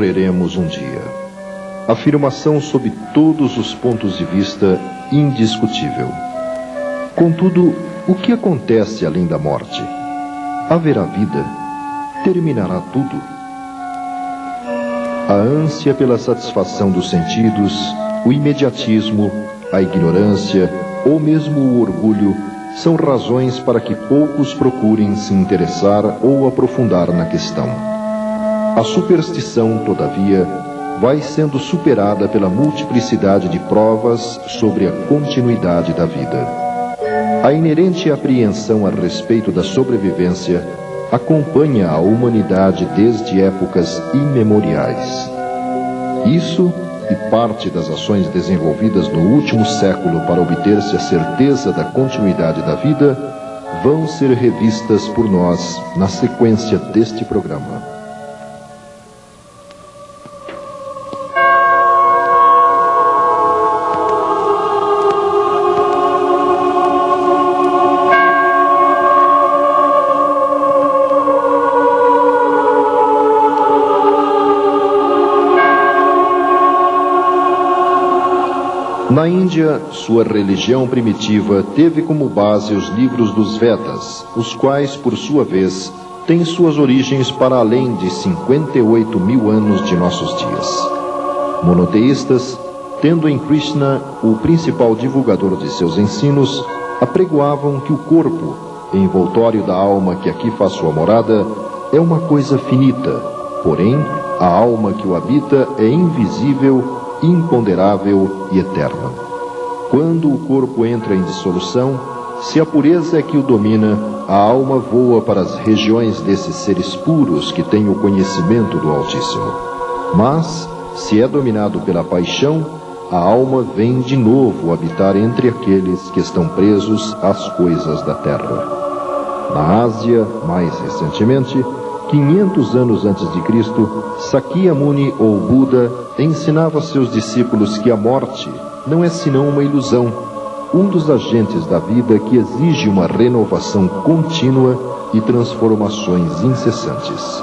Morreremos um dia. Afirmação sob todos os pontos de vista indiscutível. Contudo, o que acontece além da morte? Haverá vida? Terminará tudo? A ânsia pela satisfação dos sentidos, o imediatismo, a ignorância ou mesmo o orgulho são razões para que poucos procurem se interessar ou aprofundar na questão. A superstição, todavia, vai sendo superada pela multiplicidade de provas sobre a continuidade da vida. A inerente apreensão a respeito da sobrevivência acompanha a humanidade desde épocas imemoriais. Isso e parte das ações desenvolvidas no último século para obter-se a certeza da continuidade da vida vão ser revistas por nós na sequência deste programa. Na Índia, sua religião primitiva teve como base os livros dos Vedas, os quais, por sua vez, têm suas origens para além de 58 mil anos de nossos dias. Monoteístas, tendo em Krishna o principal divulgador de seus ensinos, apregoavam que o corpo, envoltório da alma que aqui faz sua morada, é uma coisa finita, porém, a alma que o habita é invisível imponderável e eterna. Quando o corpo entra em dissolução, se a pureza é que o domina, a alma voa para as regiões desses seres puros que têm o conhecimento do Altíssimo. Mas, se é dominado pela paixão, a alma vem de novo habitar entre aqueles que estão presos às coisas da terra. Na Ásia, mais recentemente, 500 anos antes de Cristo, Sakyamuni ou Buda ensinava a seus discípulos que a morte não é senão uma ilusão, um dos agentes da vida que exige uma renovação contínua e transformações incessantes.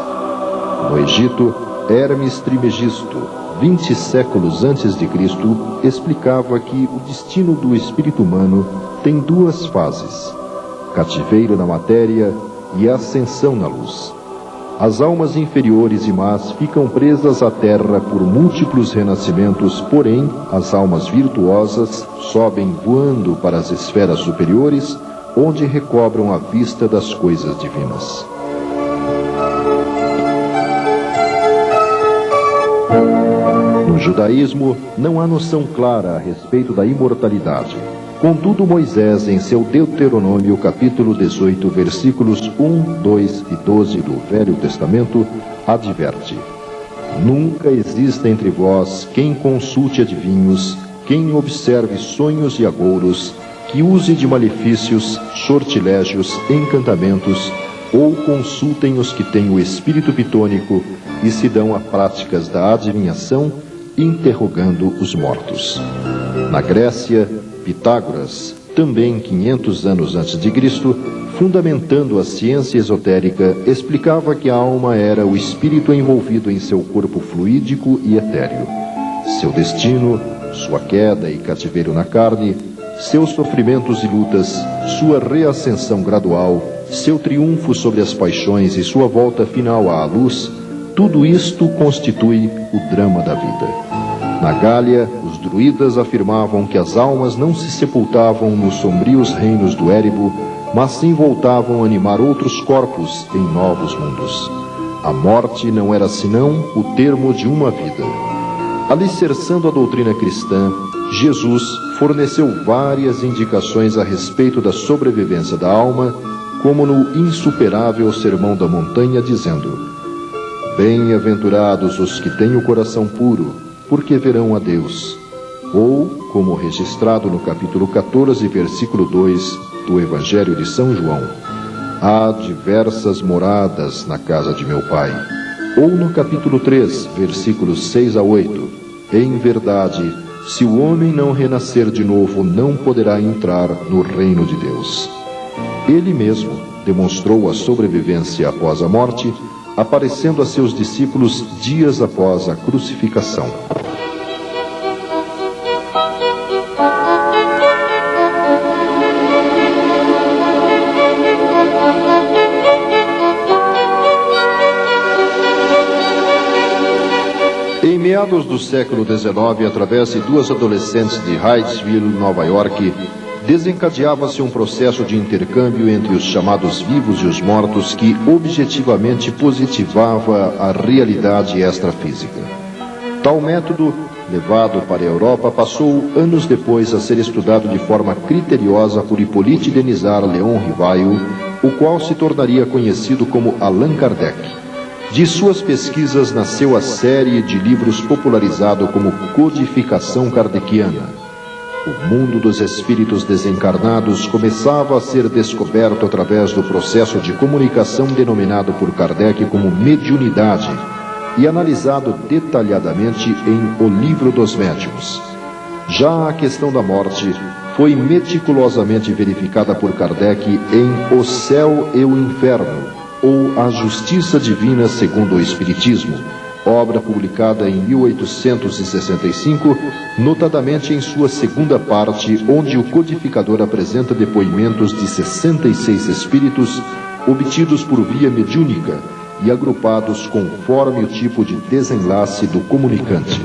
No Egito, Hermes Trimegisto, 20 séculos antes de Cristo, explicava que o destino do espírito humano tem duas fases: cativeiro na matéria e ascensão na luz. As almas inferiores e más ficam presas à terra por múltiplos renascimentos, porém, as almas virtuosas sobem voando para as esferas superiores, onde recobram a vista das coisas divinas. No judaísmo, não há noção clara a respeito da imortalidade. Contudo, Moisés, em seu Deuteronômio, capítulo 18, versículos 1, 2 e 12 do Velho Testamento, adverte: Nunca exista entre vós quem consulte adivinhos, quem observe sonhos e agouros, que use de malefícios, sortilégios, encantamentos, ou consultem os que têm o espírito pitônico e se dão a práticas da adivinhação, interrogando os mortos. Na Grécia, Pitágoras, também 500 anos antes de Cristo, fundamentando a ciência esotérica, explicava que a alma era o espírito envolvido em seu corpo fluídico e etéreo. Seu destino, sua queda e cativeiro na carne, seus sofrimentos e lutas, sua reascensão gradual, seu triunfo sobre as paixões e sua volta final à luz, tudo isto constitui o drama da vida. Na Gália, os druidas afirmavam que as almas não se sepultavam nos sombrios reinos do Érebo, mas sim voltavam a animar outros corpos em novos mundos. A morte não era senão o termo de uma vida. Alicerçando a doutrina cristã, Jesus forneceu várias indicações a respeito da sobrevivência da alma, como no insuperável Sermão da Montanha, dizendo: Bem-aventurados os que têm o coração puro, porque verão a Deus. Ou, como registrado no capítulo 14, versículo 2 do Evangelho de São João, há diversas moradas na casa de meu Pai. Ou no capítulo 3, versículos 6 a 8, em verdade, se o homem não renascer de novo, não poderá entrar no reino de Deus. Ele mesmo demonstrou a sobrevivência após a morte aparecendo a seus discípulos dias após a crucificação. Em meados do século XIX, através de duas adolescentes de Hydesville, Nova York, desencadeava-se um processo de intercâmbio entre os chamados vivos e os mortos que objetivamente positivava a realidade extrafísica. Tal método, levado para a Europa, passou anos depois a ser estudado de forma criteriosa por Hippolyte Denisard Leon Rivaio, o qual se tornaria conhecido como Allan Kardec. De suas pesquisas nasceu a série de livros popularizado como Codificação Kardeciana o mundo dos espíritos desencarnados começava a ser descoberto através do processo de comunicação denominado por Kardec como mediunidade e analisado detalhadamente em O Livro dos Médiuns. Já a questão da morte foi meticulosamente verificada por Kardec em O Céu e o Inferno, ou A Justiça Divina segundo o Espiritismo, obra publicada em 1865, notadamente em sua segunda parte, onde o codificador apresenta depoimentos de 66 espíritos obtidos por via mediúnica e agrupados conforme o tipo de desenlace do comunicante.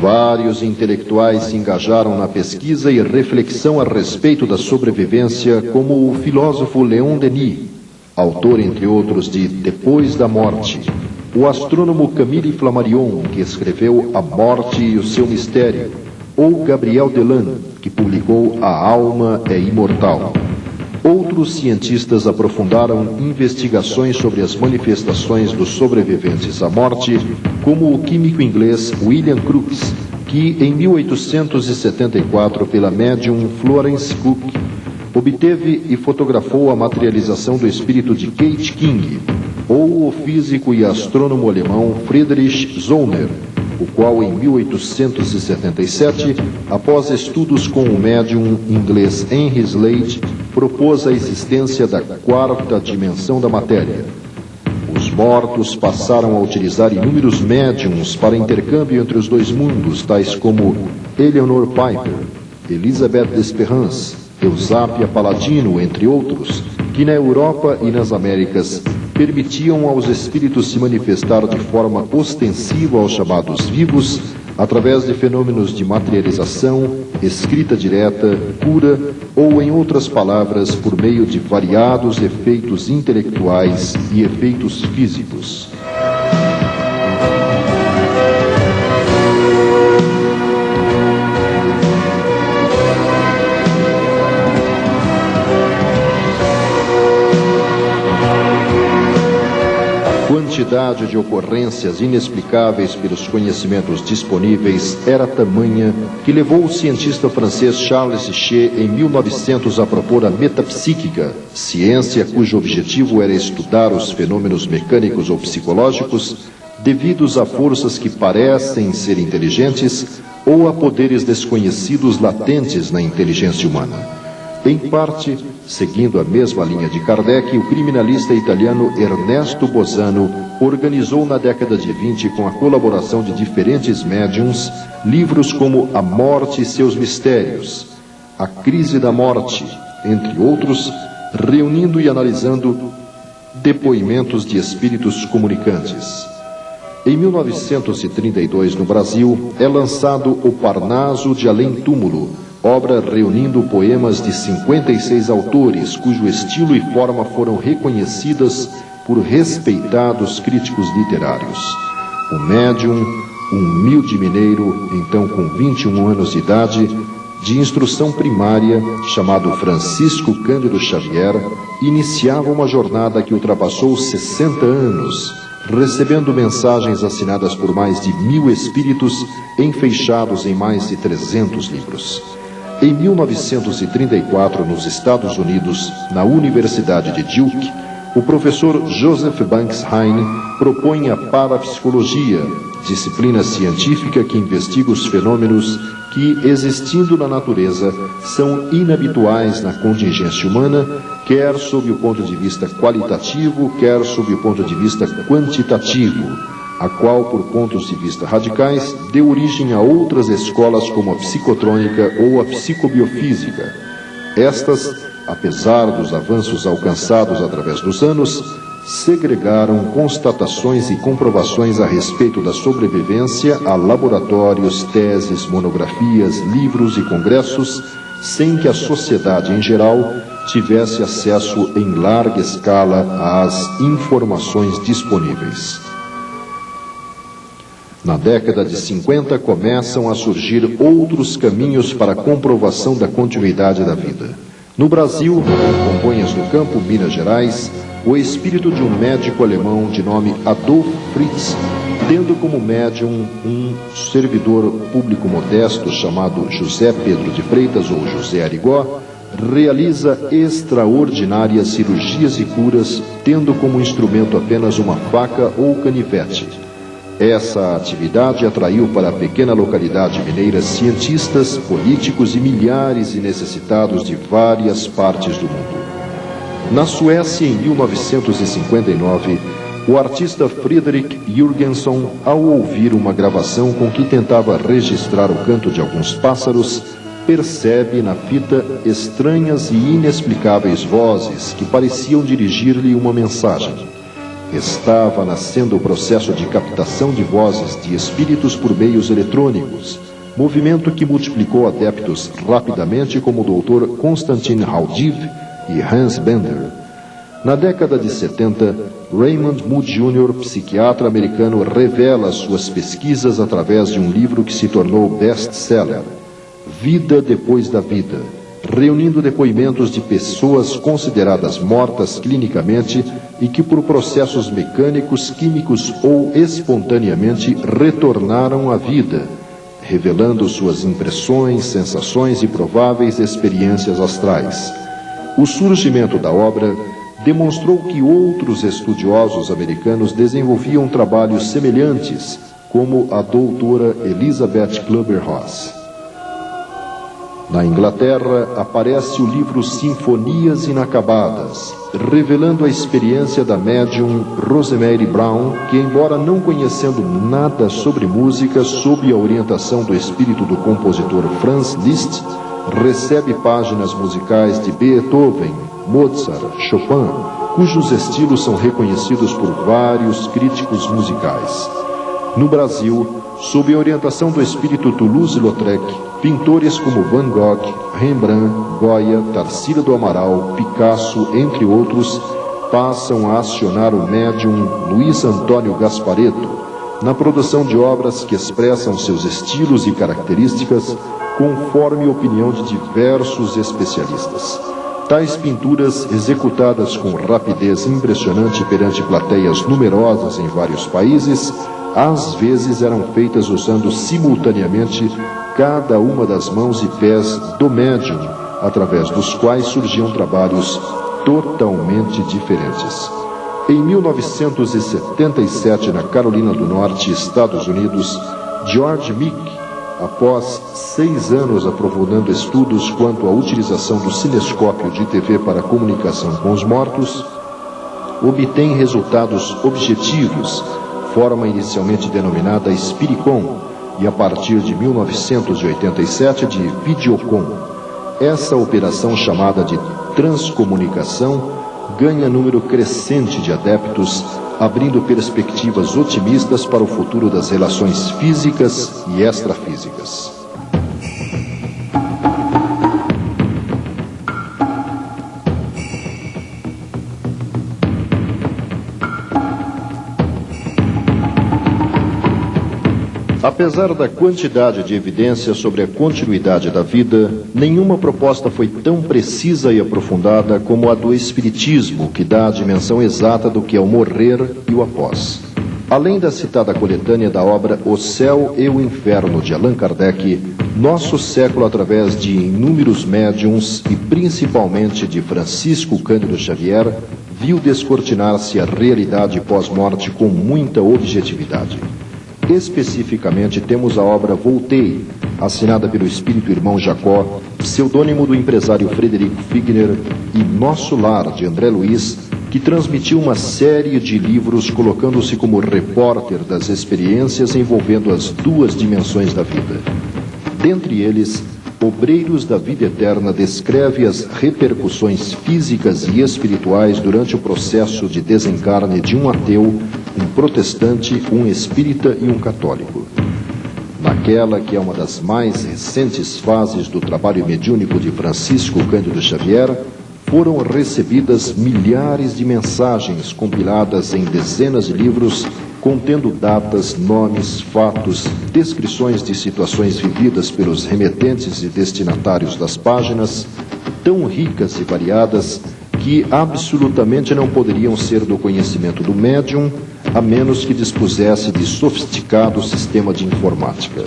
Vários intelectuais se engajaram na pesquisa e reflexão a respeito da sobrevivência, como o filósofo Leon Denis, autor, entre outros, de Depois da Morte, o astrônomo Camille Flammarion, que escreveu A Morte e o Seu Mistério, ou Gabriel Delan, que publicou A Alma é Imortal. Outros cientistas aprofundaram investigações sobre as manifestações dos sobreviventes à morte, como o químico inglês William Crookes, que em 1874, pela médium Florence Cook, obteve e fotografou a materialização do espírito de Kate King, ou o físico e astrônomo alemão Friedrich Zollner, o qual em 1877, após estudos com o médium inglês Henry Slade, propôs a existência da quarta dimensão da matéria. Os mortos passaram a utilizar inúmeros médiums para intercâmbio entre os dois mundos, tais como Eleanor Piper, Elizabeth Desperance, Eusápia Paladino, entre outros, que na Europa e nas Américas permitiam aos espíritos se manifestar de forma ostensiva aos chamados vivos, através de fenômenos de materialização, escrita direta, cura ou, em outras palavras, por meio de variados efeitos intelectuais e efeitos físicos. Quantidade de ocorrências inexplicáveis pelos conhecimentos disponíveis era tamanha que levou o cientista francês Charles Sichet em 1900 a propor a metapsíquica, ciência cujo objetivo era estudar os fenômenos mecânicos ou psicológicos devidos a forças que parecem ser inteligentes ou a poderes desconhecidos latentes na inteligência humana. Em parte, seguindo a mesma linha de Kardec, o criminalista italiano Ernesto Bosano organizou na década de 20, com a colaboração de diferentes médiums, livros como A Morte e seus Mistérios, A Crise da Morte, entre outros, reunindo e analisando depoimentos de espíritos comunicantes. Em 1932, no Brasil, é lançado O Parnaso de Além Túmulo, obra reunindo poemas de 56 autores, cujo estilo e forma foram reconhecidas por respeitados críticos literários. O médium, um humilde mineiro, então com 21 anos de idade, de instrução primária, chamado Francisco Cândido Xavier, iniciava uma jornada que ultrapassou 60 anos, recebendo mensagens assinadas por mais de mil espíritos, enfeixados em mais de 300 livros. Em 1934, nos Estados Unidos, na Universidade de Duke, o professor Joseph Banks Heine propõe a parapsicologia, disciplina científica que investiga os fenômenos que, existindo na natureza, são inabituais na contingência humana, quer sob o ponto de vista qualitativo, quer sob o ponto de vista quantitativo, a qual, por pontos de vista radicais, deu origem a outras escolas como a psicotrônica ou a psicobiofísica. Estas, apesar dos avanços alcançados através dos anos, segregaram constatações e comprovações a respeito da sobrevivência a laboratórios, teses, monografias, livros e congressos, sem que a sociedade em geral tivesse acesso em larga escala às informações disponíveis. Na década de 50 começam a surgir outros caminhos para a comprovação da continuidade da vida. No Brasil, em Congonhas do Campo, Minas Gerais, o espírito de um médico alemão de nome Adolf Fritz, tendo como médium um servidor público modesto chamado José Pedro de Freitas ou José Arigó, realiza extraordinárias cirurgias e curas, tendo como instrumento apenas uma faca ou canivete. Essa atividade atraiu para a pequena localidade mineira cientistas, políticos e milhares de necessitados de várias partes do mundo. Na Suécia, em 1959, o artista Friedrich Jürgenson, ao ouvir uma gravação com que tentava registrar o canto de alguns pássaros, percebe na fita estranhas e inexplicáveis vozes que pareciam dirigir-lhe uma mensagem. Estava nascendo o processo de captação de vozes de espíritos por meios eletrônicos, movimento que multiplicou adeptos rapidamente como o Dr. Konstantin Haudiv e Hans Bender. Na década de 70, Raymond Moody Jr., psiquiatra americano, revela suas pesquisas através de um livro que se tornou best-seller, Vida Depois da Vida, reunindo depoimentos de pessoas consideradas mortas clinicamente e que, por processos mecânicos, químicos ou espontaneamente, retornaram à vida, revelando suas impressões, sensações e prováveis experiências astrais. O surgimento da obra demonstrou que outros estudiosos americanos desenvolviam trabalhos semelhantes, como a doutora Elizabeth Clubber-Ross. Na Inglaterra, aparece o livro Sinfonias Inacabadas, revelando a experiência da médium Rosemary Brown, que, embora não conhecendo nada sobre música, sob a orientação do espírito do compositor Franz Liszt, recebe páginas musicais de Beethoven, Mozart, Chopin, cujos estilos são reconhecidos por vários críticos musicais. No Brasil, sob a orientação do espírito Toulouse-Lautrec, pintores como Van Gogh, Rembrandt, Goya, Tarsila do Amaral, Picasso, entre outros, passam a acionar o médium Luiz Antônio Gaspareto na produção de obras que expressam seus estilos e características conforme a opinião de diversos especialistas. Tais pinturas, executadas com rapidez impressionante perante plateias numerosas em vários países, às vezes eram feitas usando simultaneamente cada uma das mãos e pés do médium, através dos quais surgiam trabalhos totalmente diferentes. Em 1977, na Carolina do Norte, Estados Unidos, George Meek após seis anos aprofundando estudos quanto à utilização do cinescópio de TV para comunicação com os mortos, obtém resultados objetivos, forma inicialmente denominada Spiricom, e a partir de 1987 de Videocom. Essa operação chamada de transcomunicação ganha número crescente de adeptos abrindo perspectivas otimistas para o futuro das relações físicas e extrafísicas. Apesar da quantidade de evidências sobre a continuidade da vida, nenhuma proposta foi tão precisa e aprofundada como a do Espiritismo, que dá a dimensão exata do que é o morrer e o após. Além da citada coletânea da obra O Céu e o Inferno de Allan Kardec, nosso século, através de inúmeros médiums e principalmente de Francisco Cândido Xavier, viu descortinar-se a realidade pós-morte com muita objetividade. Especificamente, temos a obra Voltei, assinada pelo espírito irmão Jacó, pseudônimo do empresário Frederico Figner, e Nosso Lar, de André Luiz, que transmitiu uma série de livros colocando-se como repórter das experiências envolvendo as duas dimensões da vida. Dentre eles, Obreiros da Vida Eterna descreve as repercussões físicas e espirituais durante o processo de desencarne de um ateu, um protestante, um espírita e um católico. Naquela que é uma das mais recentes fases do trabalho mediúnico de Francisco Cândido Xavier, foram recebidas milhares de mensagens compiladas em dezenas de livros contendo datas, nomes, fatos, descrições de situações vividas pelos remetentes e destinatários das páginas, tão ricas e variadas que absolutamente não poderiam ser do conhecimento do médium, a menos que dispusesse de sofisticado sistema de informática.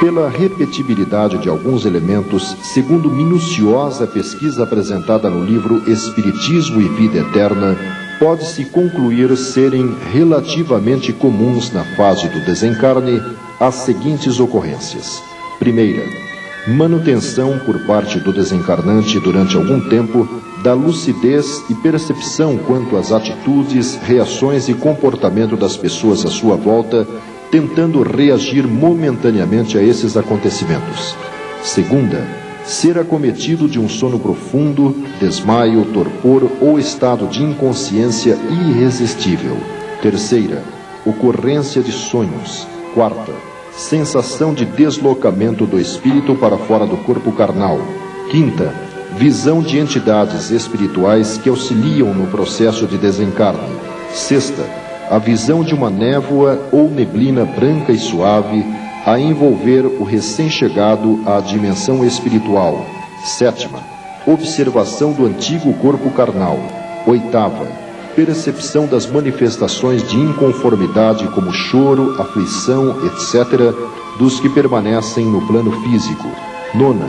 pela repetibilidade de alguns elementos, segundo minuciosa pesquisa apresentada no livro Espiritismo e Vida Eterna, pode-se concluir serem relativamente comuns na fase do desencarne as seguintes ocorrências. Primeira, manutenção por parte do desencarnante durante algum tempo da lucidez e percepção quanto às atitudes, reações e comportamento das pessoas à sua volta tentando reagir momentaneamente a esses acontecimentos. Segunda, ser acometido de um sono profundo, desmaio, torpor ou estado de inconsciência irresistível. Terceira, ocorrência de sonhos. Quarta, sensação de deslocamento do espírito para fora do corpo carnal. Quinta, visão de entidades espirituais que auxiliam no processo de desencarne. Sexta, a visão de uma névoa ou neblina branca e suave a envolver o recém-chegado à dimensão espiritual. Sétima, observação do antigo corpo carnal. Oitava, percepção das manifestações de inconformidade como choro, aflição, etc., dos que permanecem no plano físico. Nona,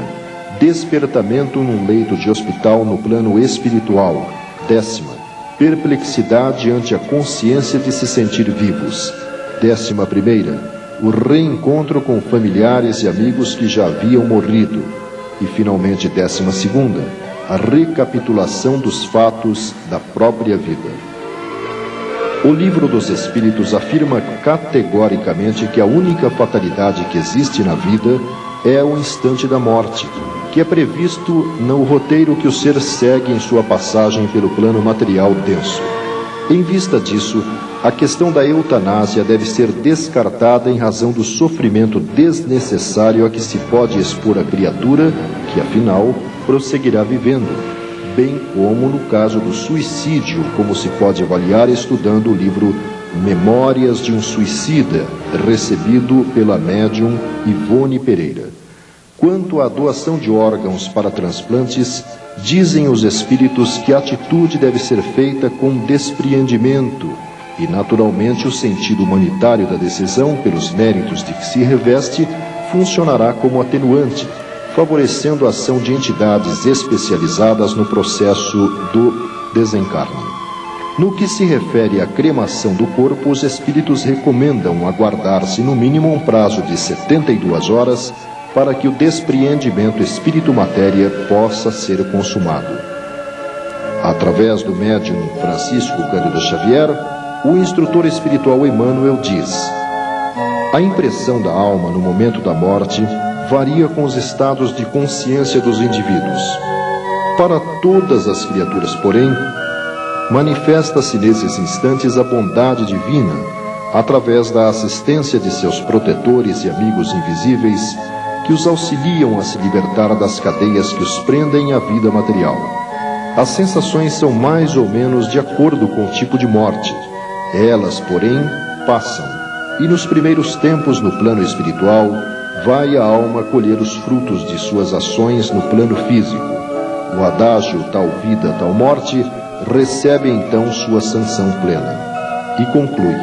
despertamento num leito de hospital no plano espiritual. Décima, perplexidade ante a consciência de se sentir vivos. Décima primeira, o reencontro com familiares e amigos que já haviam morrido. E finalmente, décima segunda, a recapitulação dos fatos da própria vida. O livro dos Espíritos afirma categoricamente que a única fatalidade que existe na vida é o instante da morte, que é previsto no roteiro que o ser segue em sua passagem pelo plano material denso. Em vista disso, a questão da eutanásia deve ser descartada em razão do sofrimento desnecessário a que se pode expor a criatura, que afinal prosseguirá vivendo, bem como no caso do suicídio, como se pode avaliar estudando o livro Memórias de um Suicida, recebido pela médium Ivone Pereira. Quanto à doação de órgãos para transplantes, dizem os espíritos que a atitude deve ser feita com despreendimento e, naturalmente, o sentido humanitário da decisão, pelos méritos de que se reveste, funcionará como atenuante, favorecendo a ação de entidades especializadas no processo do desencarne. No que se refere à cremação do corpo, os espíritos recomendam aguardar-se no mínimo um prazo de 72 horas para que o despreendimento espírito-matéria possa ser consumado. Através do médium Francisco Cândido Xavier, o instrutor espiritual Emmanuel diz: A impressão da alma no momento da morte varia com os estados de consciência dos indivíduos. Para todas as criaturas, porém, manifesta-se nesses instantes a bondade divina, através da assistência de seus protetores e amigos invisíveis que os auxiliam a se libertar das cadeias que os prendem à vida material. As sensações são mais ou menos de acordo com o tipo de morte. Elas, porém, passam. E nos primeiros tempos no plano espiritual, vai a alma colher os frutos de suas ações no plano físico. O adágio tal vida, tal morte recebe então sua sanção plena. E conclui: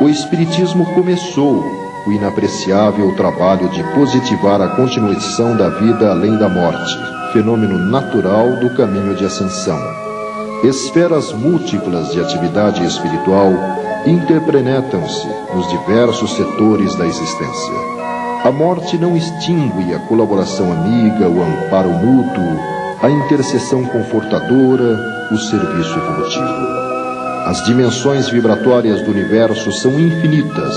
O Espiritismo começou o inapreciável trabalho de positivar a continuação da vida além da morte, fenômeno natural do caminho de ascensão. Esferas múltiplas de atividade espiritual, interprenetam-se nos diversos setores da existência. A morte não extingue a colaboração amiga, o amparo mútuo, a intercessão confortadora, o serviço evolutivo. As dimensões vibratórias do universo são infinitas,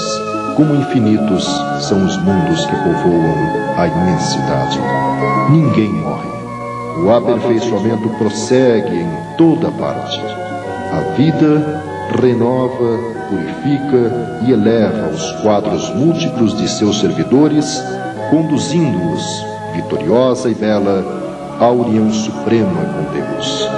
como infinitos são os mundos que povoam a imensidade. Ninguém morre. O aperfeiçoamento prossegue em toda parte. A vida renova, purifica e eleva os quadros múltiplos de seus servidores, conduzindo-os, vitoriosa e bela, à união suprema com Deus.